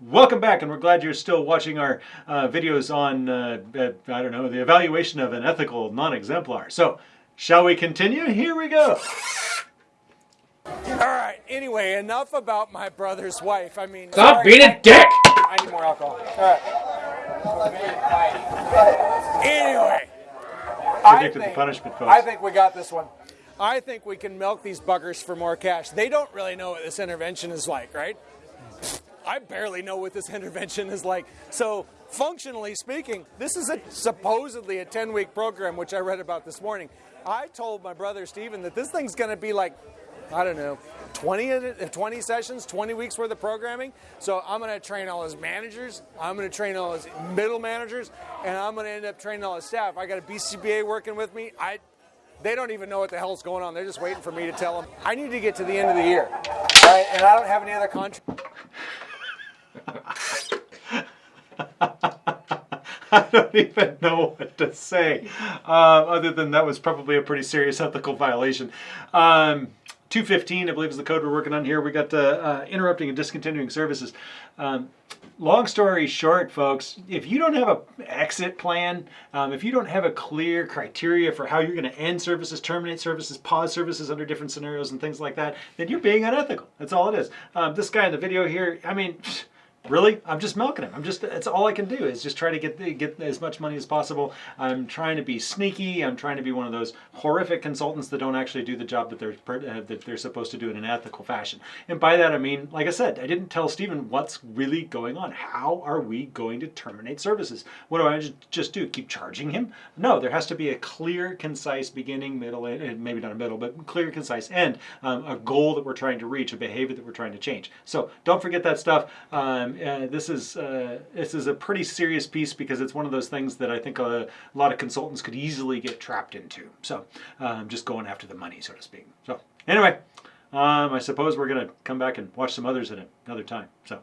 Welcome back, and we're glad you're still watching our uh, videos on, uh, uh, I don't know, the evaluation of an ethical non-exemplar. So, shall we continue? Here we go. All right. Anyway, enough about my brother's wife. I mean, Stop sorry, being a dick! I need more alcohol. All right. Anyway, I Predicted the think, punishment, folks. I think we got this one. I think we can milk these buggers for more cash. They don't really know what this intervention is like, right? I barely know what this intervention is like. So, functionally speaking, this is a supposedly a 10 week program, which I read about this morning. I told my brother Stephen that this thing's going to be like, I don't know, 20, 20 sessions, 20 weeks worth of programming. So, I'm going to train all his managers, I'm going to train all his middle managers, and I'm going to end up training all his staff. I got a BCBA working with me. I they don't even know what the hell's going on. They're just waiting for me to tell them. I need to get to the end of the year, right? And I don't have any other contract. I don't even know what to say, uh, other than that was probably a pretty serious ethical violation. Um, 215, I believe, is the code we're working on here. We got the uh, interrupting and discontinuing services. Um, long story short, folks, if you don't have a exit plan, um, if you don't have a clear criteria for how you're going to end services, terminate services, pause services under different scenarios and things like that, then you're being unethical. That's all it is. Um, this guy in the video here, I mean. Really? I'm just milking him. I'm just, that's all I can do is just try to get the, get as much money as possible. I'm trying to be sneaky. I'm trying to be one of those horrific consultants that don't actually do the job that they're, uh, that they're supposed to do in an ethical fashion. And by that I mean, like I said, I didn't tell Stephen what's really going on. How are we going to terminate services? What do I ju- just do? Keep charging him? No, there has to be a clear, concise beginning, middle, and and maybe not a middle, but clear, concise end, um, a goal that we're trying to reach, a behavior that we're trying to change. So don't forget that stuff. Um, uh, this is uh, this is a pretty serious piece because it's one of those things that I think a, a lot of consultants could easily get trapped into. So um, just going after the money, so to speak. So anyway, um, I suppose we're gonna come back and watch some others at another time. So.